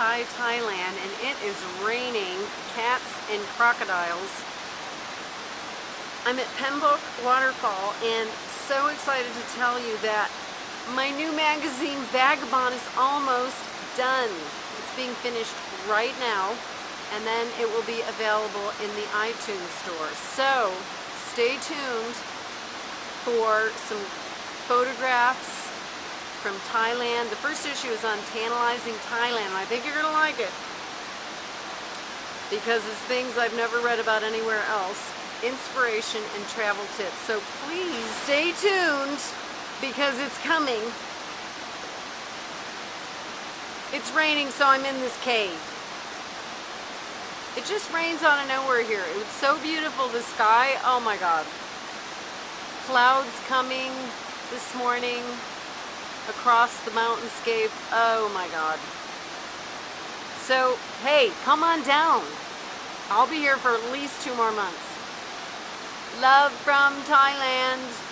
Pai, Thailand, and it is raining cats and crocodiles. I'm at Pam Bok Waterfall and so excited to tell you that my new magazine, Vagabond, is almost done. It's being finished right now and then it will be available in the iTunes store. So stay tuned for some photographs from Thailand. The first issue is on tantalizing Thailand, I think you're going to like it because it's things I've never read about anywhere else. Inspiration and travel tips. So please stay tuned because it's coming. It's raining, so I'm in this cave. It just rains out of nowhere here. It was so beautiful, the sky. Oh my God. Clouds coming this morning across the mountainscape. Oh my God. So, hey, come on down. I'll be here for at least two more months. Love from Thailand.